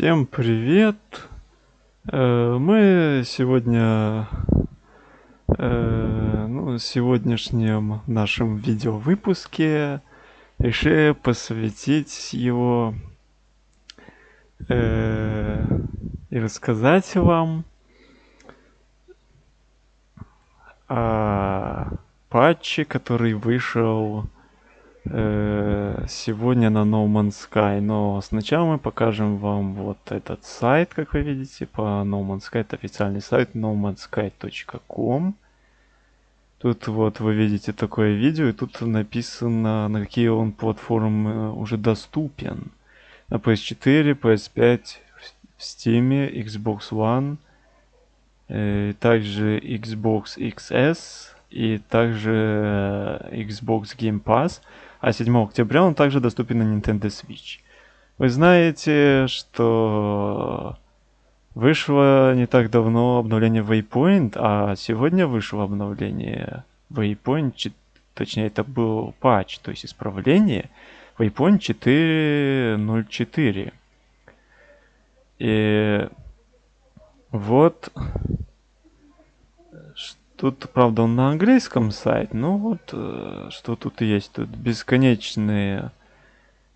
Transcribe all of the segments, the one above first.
Всем привет! Э, Мы сегодня, э, ну, в сегодняшнем нашем видеовыпуске решили посвятить его э, и рассказать вам о патче, который вышел сегодня на No Man's Sky. Но сначала мы покажем вам вот этот сайт, как вы видите, по No Man's Sky. Это официальный сайт nomansky.com. Тут вот вы видите такое видео, и тут написано, на какие он платформы уже доступен. На PS4, PS5, в Steam, Xbox One, э, также Xbox XS и также э, Xbox Game Pass. А 7 октября он также доступен на Nintendo Switch. Вы знаете, что вышло не так давно обновление Waypoint, а сегодня вышло обновление Waypoint, чет- точнее это был патч, то есть исправление Waypoint 4.04. И вот тут, правда, он на английском сайт, но вот э, что тут есть. Тут бесконечные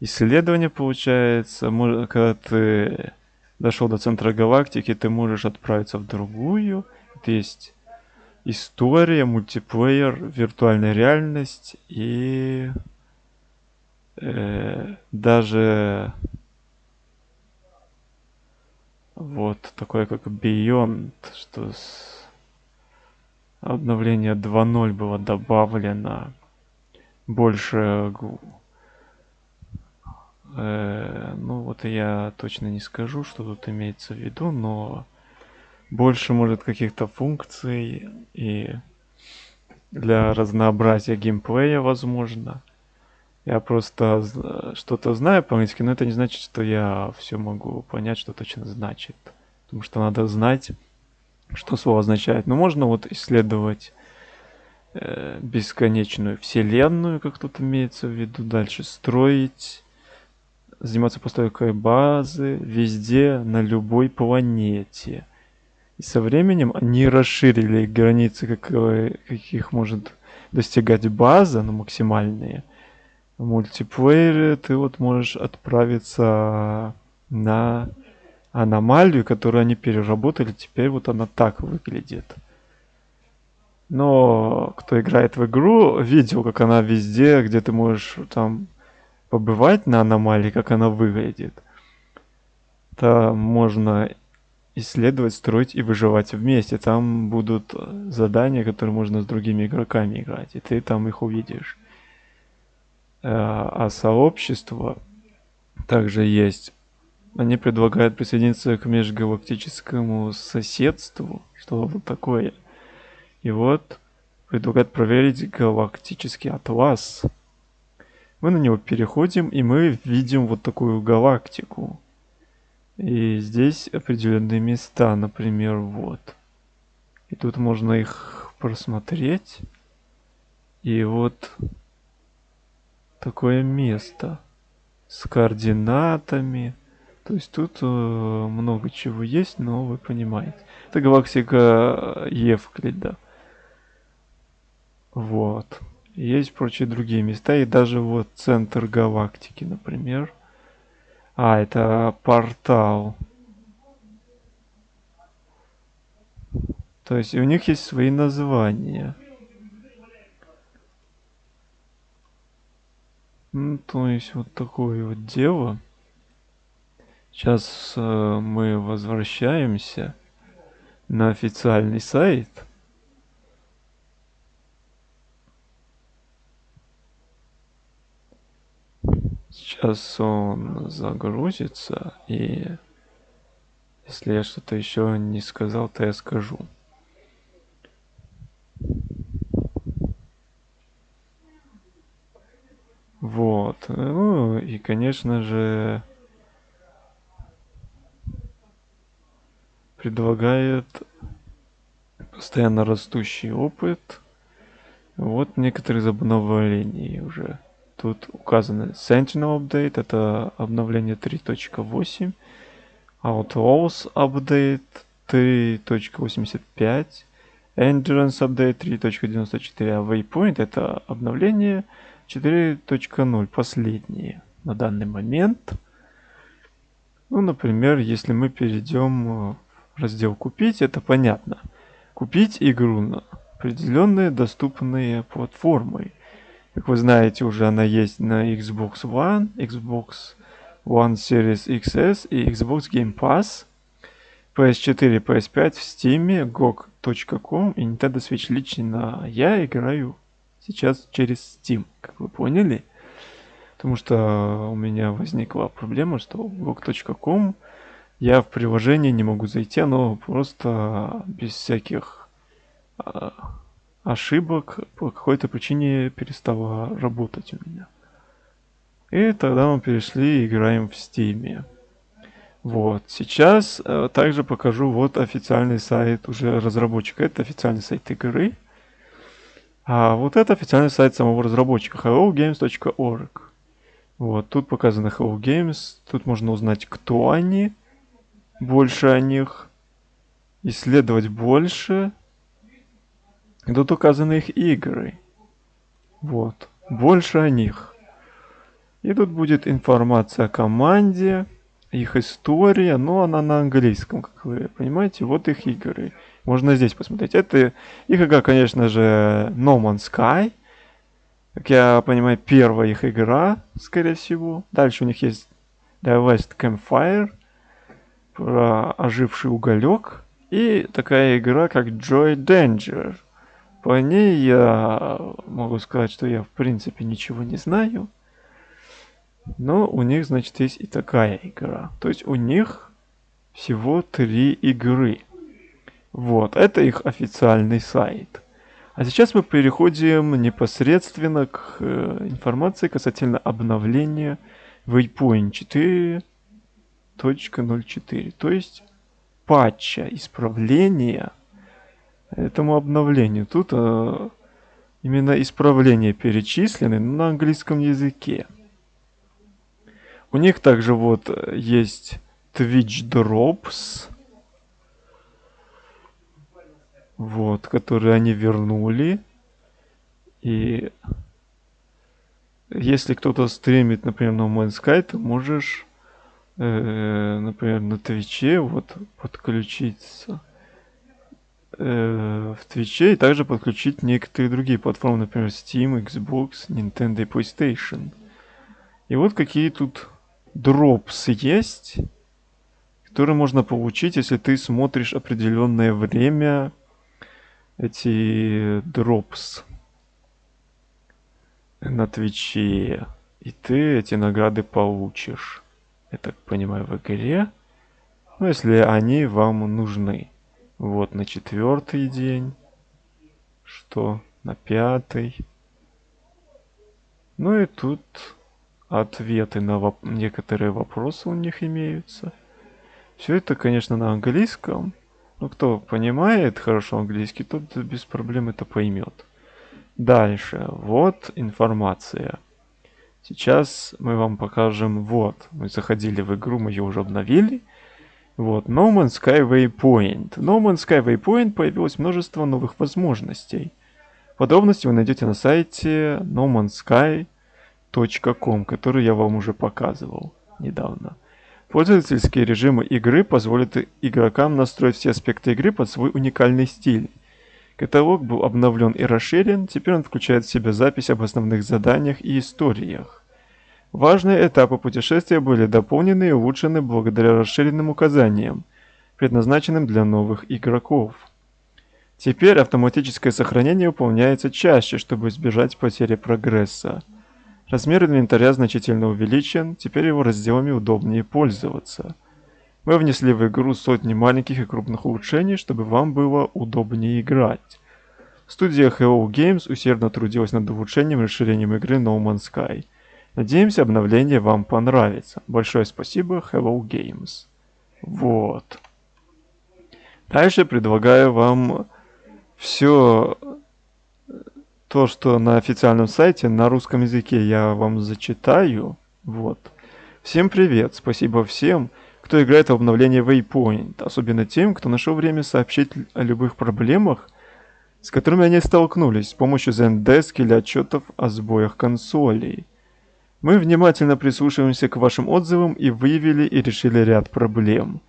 исследования, получается. Когда ты дошел до центра галактики, ты можешь отправиться в другую. Тут есть история, мультиплеер, виртуальная реальность и э, даже вот такое как Beyond, что с обновление 2.0 было добавлено больше э, ну вот я точно не скажу, что тут имеется в виду, но больше может каких-то функций и для разнообразия геймплея возможно. Я просто что-то знаю по-английски, но это не значит, что я все могу понять, что точно значит. Потому что надо знать, что слово означает. Но можно вот исследовать э, бесконечную вселенную, как тут имеется в виду, дальше строить, заниматься постройкой базы везде, на любой планете. И со временем они расширили границы, какой- каких может достигать база, ну, максимальные. В мультиплеере ты вот можешь отправиться на аномалию, которую они переработали. Теперь вот она так выглядит. Но кто играет в игру, видел, как она везде, где ты можешь там побывать на аномалии, как она выглядит. Там можно исследовать, строить и выживать вместе. Там будут задания, которые можно с другими игроками играть, и ты там их увидишь. Э, А сообщество также есть. Они предлагают присоединиться к межгалактическому соседству, что вот такое. И вот предлагают проверить галактический атлас. Мы на него переходим, и мы видим вот такую галактику. И здесь определенные места, например, вот. И тут можно их просмотреть. И вот такое место с координатами. То есть тут э, много чего есть, но вы понимаете. Это галактика э, Евклида. Вот. Есть прочие другие места, и даже вот центр галактики, например. А, это портал. То есть у них есть свои названия. Ну, то есть вот такое вот дело. Сейчас э, мы возвращаемся на официальный сайт. Сейчас он загрузится, и если я что-то еще не сказал, то я скажу. Вот. Ну и, конечно же, предлагает постоянно растущий опыт. Вот некоторые из обновлений уже. Тут указано Sentinel Update, это обновление 3.8. Outlaws Update 3.85, Endurance Update 3.94, а Waypoint это обновление 4.0, последнее на данный момент. Ну, например, если мы перейдем в раздел «Купить», это понятно. Купить игру на определенные доступные платформы. Как вы знаете, уже она есть на Xbox One, Xbox One Series XS и Xbox Game Pass, PS4 и PS5 в Steam, GOG.com и Nintendo Switch лично я играю сейчас через Steam, как вы поняли. Потому что у меня возникла проблема, что GOG.com я в приложение не могу зайти, оно просто без всяких а, ошибок по какой-то причине перестало работать у меня. И тогда мы перешли и играем в Steam. Вот, сейчас э, также покажу вот официальный сайт уже разработчика. Это официальный сайт игры. А вот это официальный сайт самого разработчика hellogames.org. Вот, тут показано Hello Games. Тут можно узнать, кто они, больше о них, исследовать больше. И тут указаны их игры. Вот, больше о них. И тут будет информация о команде, их история, но она на английском, как вы понимаете. Вот их игры. Можно здесь посмотреть. Это их игра, конечно же, No Man's Sky. Как я понимаю, первая их игра, скорее всего. Дальше у них есть The West Campfire, про оживший уголек. И такая игра, как Joy Danger. По ней я могу сказать, что я в принципе ничего не знаю. Но у них, значит, есть и такая игра. То есть у них всего три игры. Вот, это их официальный сайт. А сейчас мы переходим непосредственно к э, информации касательно обновления Waypoint 4.04. То есть патча, исправления этому обновлению. Тут э, именно исправления перечислены на английском языке. У них также вот э, есть Twitch Drops. Вот, которые они вернули. И если кто-то стримит, например, на No ты можешь, э, например, на Твиче вот подключиться э, в Твиче и также подключить некоторые другие платформы, например, Steam, Xbox, Nintendo и PlayStation. И вот какие тут дропс есть, которые можно получить, если ты смотришь определенное время эти дропс на Твиче. И ты эти награды получишь. Я так понимаю, в игре. Ну, если они вам нужны. Вот на четвертый день. Что? На пятый. Ну и тут ответы на воп некоторые вопросы у них имеются. Все это, конечно, на английском. Но кто понимает хорошо английский, тот без проблем это поймет. Дальше. Вот информация. Сейчас мы вам покажем, вот, мы заходили в игру, мы ее уже обновили. Вот, No Man's Sky Waypoint. No Man's Sky Waypoint появилось множество новых возможностей. Подробности вы найдете на сайте No Man's Sky .com, который я вам уже показывал недавно. Пользовательские режимы игры позволят игрокам настроить все аспекты игры под свой уникальный стиль. Каталог был обновлен и расширен, теперь он включает в себя запись об основных заданиях и историях. Важные этапы путешествия были дополнены и улучшены благодаря расширенным указаниям, предназначенным для новых игроков. Теперь автоматическое сохранение выполняется чаще, чтобы избежать потери прогресса. Размер инвентаря значительно увеличен, теперь его разделами удобнее пользоваться. Мы внесли в игру сотни маленьких и крупных улучшений, чтобы вам было удобнее играть. Студия Hello Games усердно трудилась над улучшением и расширением игры No Man's Sky. Надеемся, обновление вам понравится. Большое спасибо, Hello Games. Вот. Дальше предлагаю вам все то, что на официальном сайте на русском языке я вам зачитаю. Вот. Всем привет, спасибо всем, кто играет в обновление Waypoint, особенно тем, кто нашел время сообщить о любых проблемах, с которыми они столкнулись с помощью Zendesk или отчетов о сбоях консолей. Мы внимательно прислушиваемся к вашим отзывам и выявили и решили ряд проблем.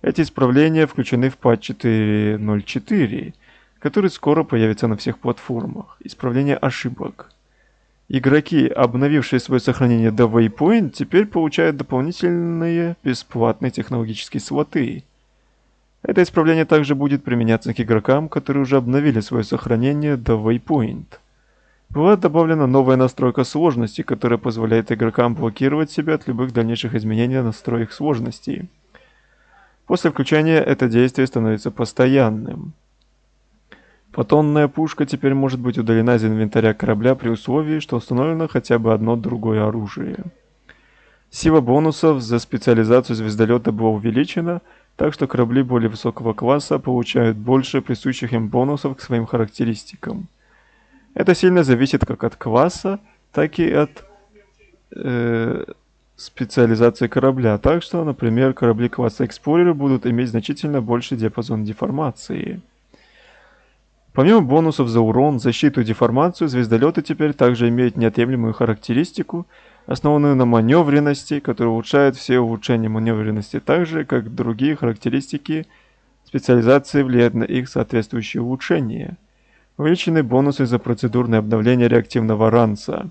Эти исправления включены в патч 4.0.4, который скоро появится на всех платформах. Исправление ошибок. Игроки, обновившие свое сохранение до Waypoint, теперь получают дополнительные бесплатные технологические слоты. Это исправление также будет применяться к игрокам, которые уже обновили свое сохранение до Waypoint. Была добавлена новая настройка сложности, которая позволяет игрокам блокировать себя от любых дальнейших изменений настроек сложности. После включения это действие становится постоянным. Фотонная пушка теперь может быть удалена из инвентаря корабля при условии, что установлено хотя бы одно другое оружие. Сила бонусов за специализацию звездолета была увеличена, так что корабли более высокого класса получают больше присущих им бонусов к своим характеристикам. Это сильно зависит как от класса, так и от э, специализации корабля. Так что, например, корабли класса Explorer будут иметь значительно больший диапазон деформации. Помимо бонусов за урон, защиту и деформацию, звездолеты теперь также имеют неотъемлемую характеристику, основанную на маневренности, которая улучшает все улучшения маневренности, так же, как другие характеристики специализации влияют на их соответствующие улучшения. Увеличены бонусы за процедурное обновление реактивного ранца.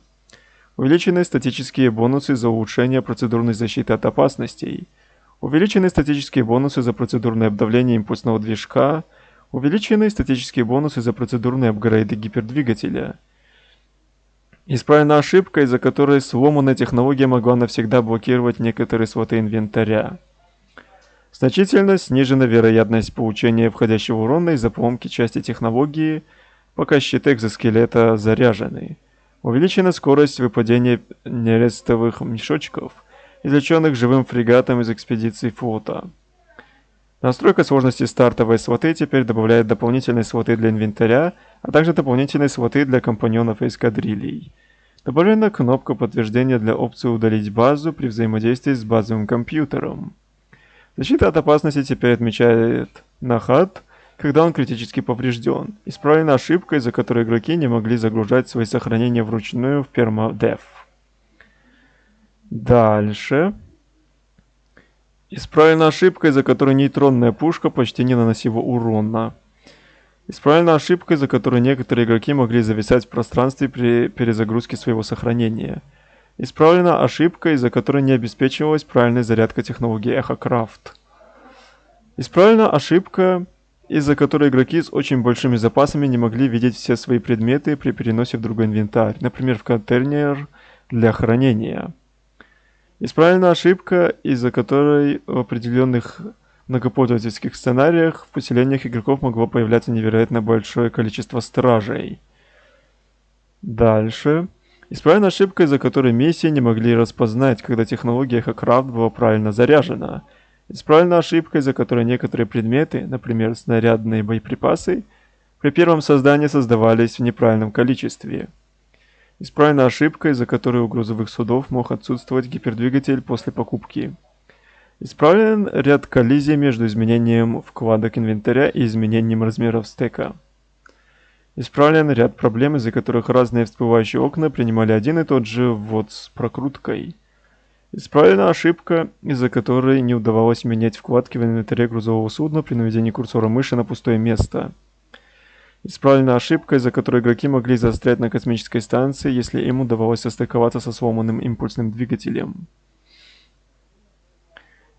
Увеличены статические бонусы за улучшение процедурной защиты от опасностей. Увеличены статические бонусы за процедурное обновление импульсного движка – Увеличены статические бонусы за процедурные апгрейды гипердвигателя. Исправлена ошибка, из-за которой сломанная технология могла навсегда блокировать некоторые слоты инвентаря. Значительно снижена вероятность получения входящего урона из-за поломки части технологии, пока щиты экзоскелета заряжены. Увеличена скорость выпадения нерестовых мешочков, извлеченных живым фрегатом из экспедиции флота. Настройка сложности стартовой слоты теперь добавляет дополнительные слоты для инвентаря, а также дополнительные слоты для компаньонов и эскадрилий. Добавлена кнопка подтверждения для опции удалить базу при взаимодействии с базовым компьютером. Защита от опасности теперь отмечает нахат, когда он критически поврежден. Исправлена ошибка, из-за которой игроки не могли загружать свои сохранения вручную в permadev. Дальше. Исправлена ошибка, из-за которой нейтронная пушка почти не наносила урона. Исправлена ошибка, из-за которой некоторые игроки могли зависать в пространстве при перезагрузке своего сохранения. Исправлена ошибка, из-за которой не обеспечивалась правильная зарядка технологии EchoCraft. Исправлена ошибка, из-за которой игроки с очень большими запасами не могли видеть все свои предметы при переносе в другой инвентарь, например в контейнер для хранения. Исправлена ошибка, из-за которой в определенных многопользовательских сценариях в поселениях игроков могло появляться невероятно большое количество стражей. Дальше. Исправлена ошибка, из-за которой миссии не могли распознать, когда технология Хакрафт была правильно заряжена. Исправлена ошибка, из-за которой некоторые предметы, например, снарядные боеприпасы, при первом создании создавались в неправильном количестве. Исправлена ошибка, из-за которой у грузовых судов мог отсутствовать гипердвигатель после покупки. Исправлен ряд коллизий между изменением вкладок инвентаря и изменением размеров стека. Исправлен ряд проблем, из-за которых разные всплывающие окна принимали один и тот же ввод с прокруткой. Исправлена ошибка, из-за которой не удавалось менять вкладки в инвентаре грузового судна при наведении курсора мыши на пустое место. Исправлена ошибка, из-за которой игроки могли застрять на космической станции, если им удавалось состыковаться со сломанным импульсным двигателем.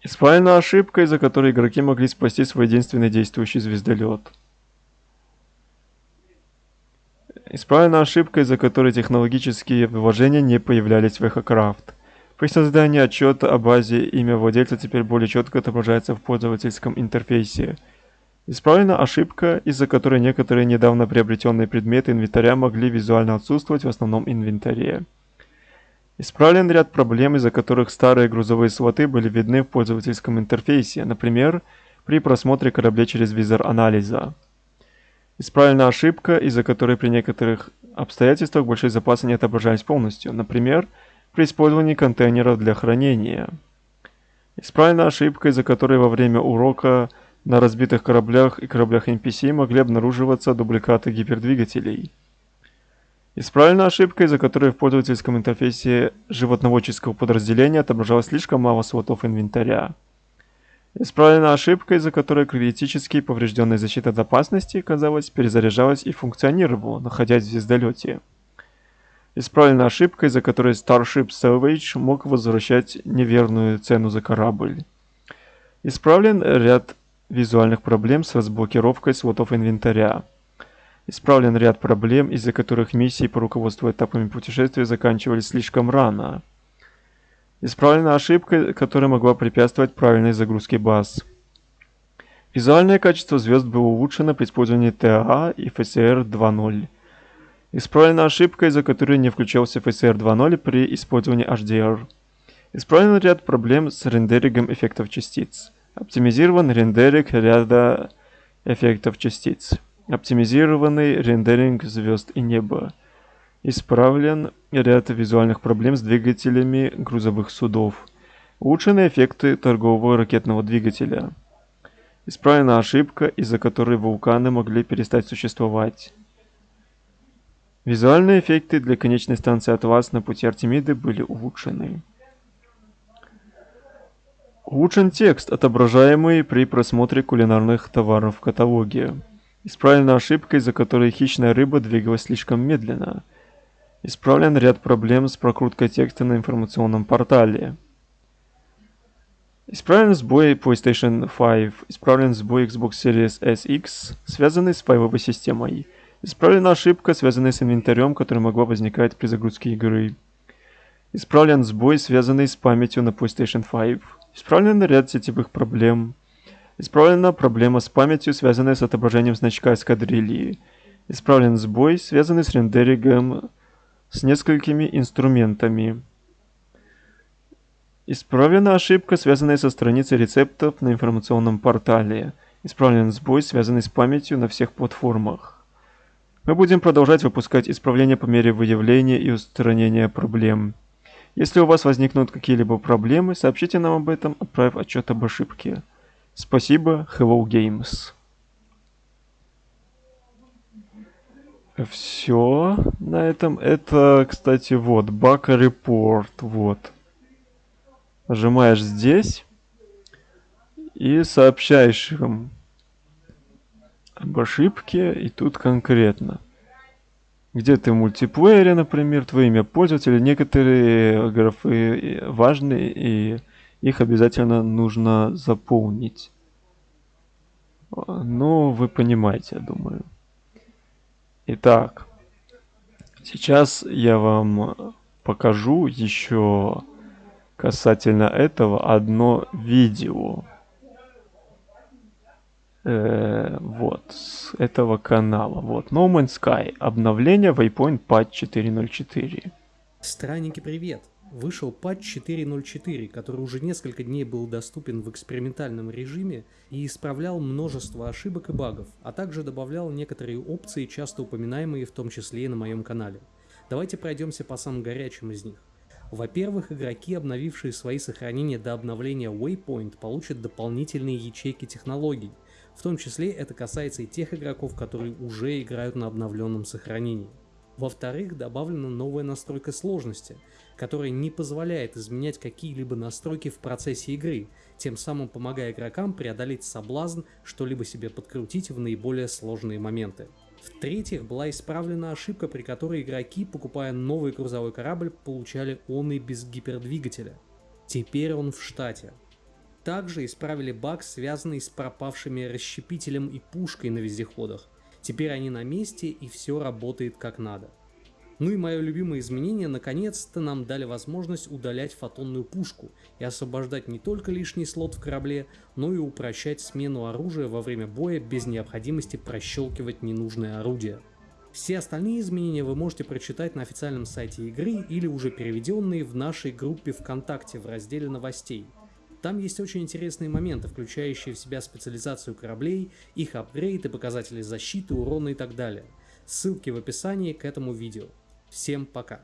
Исправлена ошибка, из-за которой игроки могли спасти свой единственный действующий звездолет. Исправлена ошибка, из-за которой технологические вложения не появлялись в EchoCraft. При создании отчета о базе имя владельца теперь более четко отображается в пользовательском интерфейсе – Исправлена ошибка, из-за которой некоторые недавно приобретенные предметы инвентаря могли визуально отсутствовать в основном инвентаре. Исправлен ряд проблем, из-за которых старые грузовые слоты были видны в пользовательском интерфейсе, например, при просмотре кораблей через визор анализа. Исправлена ошибка, из-за которой при некоторых обстоятельствах большие запасы не отображались полностью, например, при использовании контейнеров для хранения. Исправлена ошибка, из-за которой во время урока на разбитых кораблях и кораблях NPC могли обнаруживаться дубликаты гипердвигателей. Исправлена ошибка, из-за которой в пользовательском интерфейсе животноводческого подразделения отображалось слишком мало слотов инвентаря. Исправлена ошибка, из-за которой критически поврежденная защита от опасности, казалось, перезаряжалась и функционировала, находясь в звездолете. Исправлена ошибка, из-за которой Starship Salvage мог возвращать неверную цену за корабль. Исправлен ряд визуальных проблем с разблокировкой слотов инвентаря. Исправлен ряд проблем, из-за которых миссии по руководству этапами путешествия заканчивались слишком рано. Исправлена ошибка, которая могла препятствовать правильной загрузке баз. Визуальное качество звезд было улучшено при использовании TA и FSR 2.0. Исправлена ошибка, из-за которой не включался FSR 2.0 при использовании HDR. Исправлен ряд проблем с рендерингом эффектов частиц. Оптимизирован рендеринг ряда эффектов частиц. Оптимизированный рендеринг звезд и неба. Исправлен ряд визуальных проблем с двигателями грузовых судов. Улучшены эффекты торгового ракетного двигателя. Исправлена ошибка, из-за которой вулканы могли перестать существовать. Визуальные эффекты для конечной станции Атлас на пути Артемиды были улучшены. Улучшен текст, отображаемый при просмотре кулинарных товаров в каталоге. Исправлена ошибка, из-за которой хищная рыба двигалась слишком медленно. Исправлен ряд проблем с прокруткой текста на информационном портале. Исправлен сбой PlayStation 5. Исправлен сбой Xbox Series SX, связанный с файловой системой. Исправлена ошибка, связанная с инвентарем, которая могла возникать при загрузке игры. Исправлен сбой, связанный с памятью на PlayStation 5. Исправлен ряд сетевых проблем. Исправлена проблема с памятью, связанная с отображением значка эскадрильи. Исправлен сбой, связанный с рендерингом с несколькими инструментами. Исправлена ошибка, связанная со страницей рецептов на информационном портале. Исправлен сбой, связанный с памятью на всех платформах. Мы будем продолжать выпускать исправления по мере выявления и устранения проблем. Если у вас возникнут какие-либо проблемы, сообщите нам об этом, отправив отчет об ошибке. Спасибо, Hello Games. Все на этом. Это, кстати, вот, Бака Report, вот. Нажимаешь здесь и сообщаешь им об ошибке, и тут конкретно. Где ты в мультиплеере, например, твое имя пользователя, некоторые графы важные, и их обязательно нужно заполнить. Ну, вы понимаете, я думаю. Итак, сейчас я вам покажу еще касательно этого одно видео э, вот, с этого канала. Вот, No Man's Sky. Обновление Waypoint Patch 4.04. Странники, привет! Вышел патч 4.04, который уже несколько дней был доступен в экспериментальном режиме и исправлял множество ошибок и багов, а также добавлял некоторые опции, часто упоминаемые в том числе и на моем канале. Давайте пройдемся по самым горячим из них. Во-первых, игроки, обновившие свои сохранения до обновления Waypoint, получат дополнительные ячейки технологий – в том числе это касается и тех игроков, которые уже играют на обновленном сохранении. Во-вторых, добавлена новая настройка сложности, которая не позволяет изменять какие-либо настройки в процессе игры, тем самым помогая игрокам преодолеть соблазн что-либо себе подкрутить в наиболее сложные моменты. В-третьих, была исправлена ошибка, при которой игроки, покупая новый грузовой корабль, получали он и без гипердвигателя. Теперь он в штате. Также исправили баг, связанный с пропавшими расщепителем и пушкой на вездеходах. Теперь они на месте и все работает как надо. Ну и мое любимое изменение, наконец-то нам дали возможность удалять фотонную пушку и освобождать не только лишний слот в корабле, но и упрощать смену оружия во время боя без необходимости прощелкивать ненужное орудие. Все остальные изменения вы можете прочитать на официальном сайте игры или уже переведенные в нашей группе ВКонтакте в разделе новостей – там есть очень интересные моменты, включающие в себя специализацию кораблей, их апгрейды, показатели защиты, урона и так далее. Ссылки в описании к этому видео. Всем пока!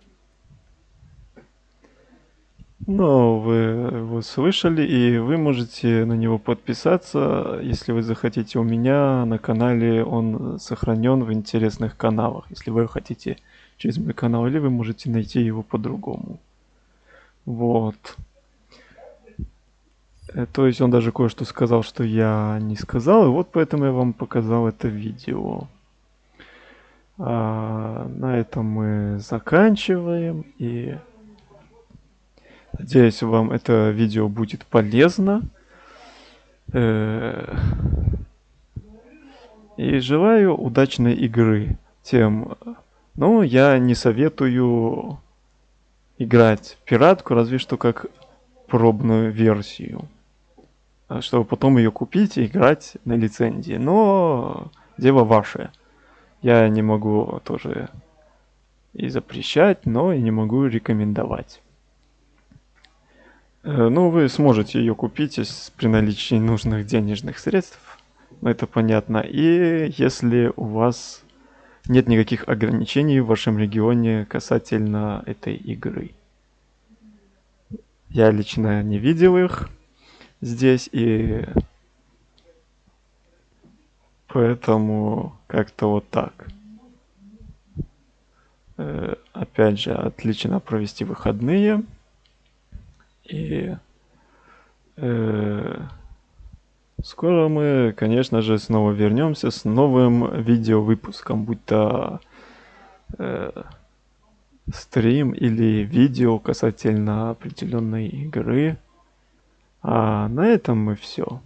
Ну, вы его слышали, и вы можете на него подписаться, если вы захотите. У меня на канале он сохранен в интересных каналах. Если вы хотите через мой канал, или вы можете найти его по-другому. Вот. Э, то есть он даже кое-что сказал, что я не сказал, и вот поэтому я вам показал это видео. А, на этом мы заканчиваем, и надеюсь, вам это видео будет полезно. Э, и желаю удачной игры тем. Ну, я не советую играть пиратку, разве что как пробную версию. А чтобы потом ее купить и играть на лицензии. Но дело ваше. Я не могу тоже и запрещать, но и не могу рекомендовать. Э, ну, вы сможете ее купить при наличии нужных денежных средств. Это понятно. И если у вас нет никаких ограничений в вашем регионе касательно этой игры. Я лично не видел их здесь, и поэтому как-то вот так. Э, опять же, отлично провести выходные. И э, скоро мы, конечно же, снова вернемся с новым видео выпуском, будь то э, стрим или видео касательно определенной игры. А на этом мы все.